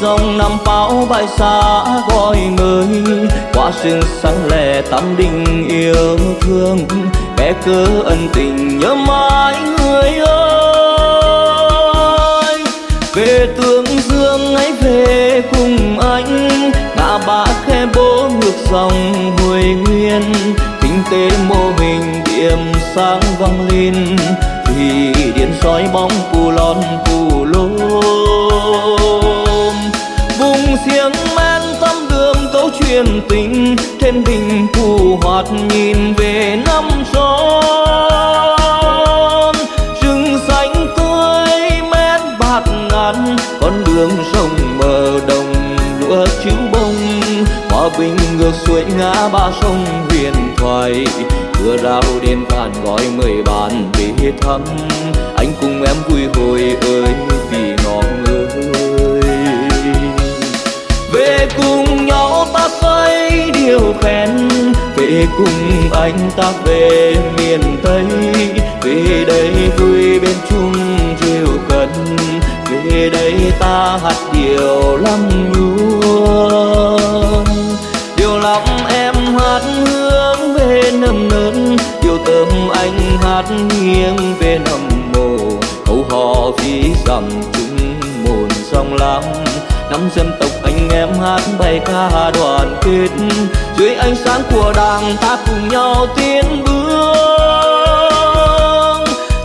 dòng năm bão bay xa gọi người. Qua sương sáng lẻ tâm đình yêu thương. Bé cớ ân tình nhớ mãi người ơi. Về tương dương ấy về cùng anh. Ngã ba khe bố ngược dòng hồi nguyên. Kinh tế mô hình điểm sáng vang lên thủy điện soi bóng phù lon phù vùng xiềng men tâm đường truyền tình, trên đỉnh phù hoạt nhìn về năm xóm về anh cùng em vui hồi ơi, vì ngọn ơi về cùng nhau ta xây điều khen, về cùng anh ta về miền tây. Về đây vui bên chung chiều cần về đây ta hát điều lắm. Hát nghiêng về nằm mồ. Câu hò ví dặm chúng mồn sông lắm. Năm dân tộc anh em hát bài ca đoàn kết. Dưới ánh sáng của đảng ta cùng nhau tiến bước.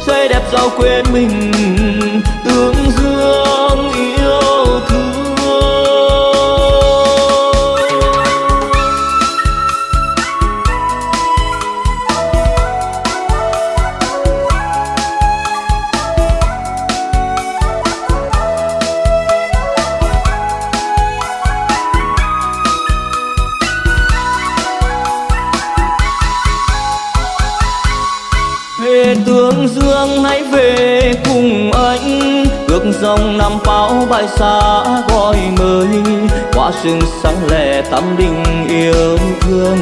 Xây đẹp giàu quên mình thương hãy về cùng anh. Ước dòng năm pháo bài xa gọi mời qua sương sáng lẻ tâm đình yêu thương.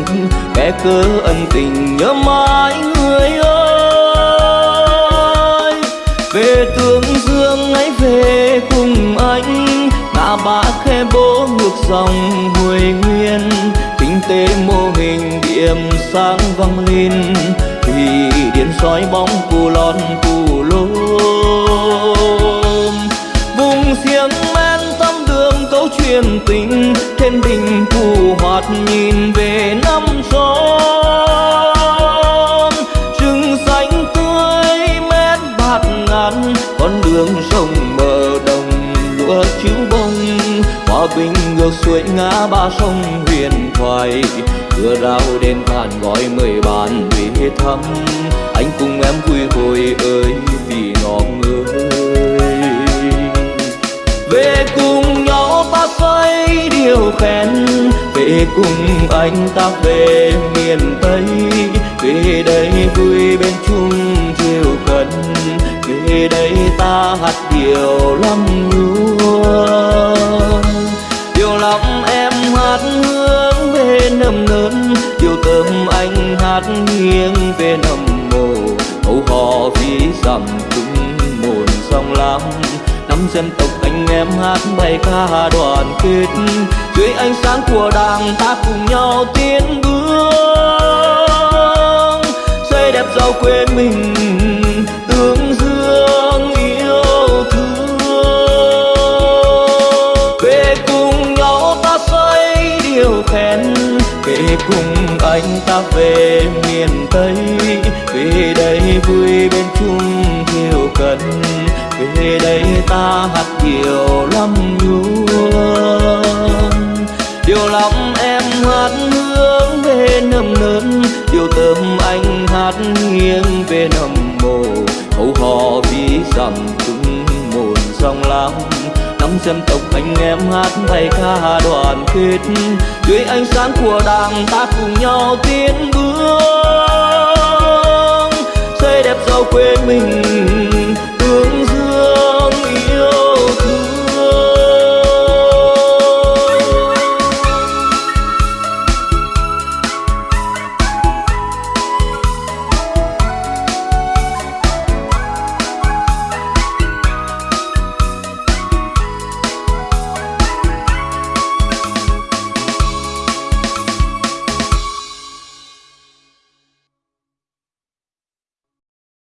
Kẻ cớ ân tình nhớ mãi người ơi. Về tương dương, hãy về cùng anh. Ngã ba khe bố ngược dòng hồi nguyên. Kinh tế mô hình điểm sáng vang lên soi bóng cù lon cù lôm vùng xiềng men tâm đường câu chuyện tình thiên đình phù hoạt nhìn về năm son rừng xanh tươi mét bạt ngàn, con đường sông bờ đồng lúa chiếu bông. Hòa bình ngược xuôi ngã ba sông huyền thoại cửa rào đến tàn gọi mời bàn về thăm anh cùng em vui hồi ơi vì ngọn ơi về cùng nhau ta xây điều khen, về cùng anh ta về miền tây về đây vui bên chung chiều cần về đây ta hát điều lắm lúa. Dân tộc anh em hát bài ca đoàn kết. Dưới ánh sáng của đảng ta cùng nhau tiến bước. Xây đẹp giàu quê mình, tương dương yêu thương. Về cùng nhau ta xây điều khen về cùng anh ta về miền tây. Về đây vui bên chung thiều cần về đây ta hát điều lắm nhuôn điều lòng em hát hướng về nầm nớn, điều tâm anh hát nghiêng về nầm mồ. Hầu hò ví dặm chúng một dòng lắm năm dân tộc anh em hát bài ca đoàn kết. Dưới ánh sáng của đảng ta cùng nhau tiến bước, xây đẹp giàu quê mình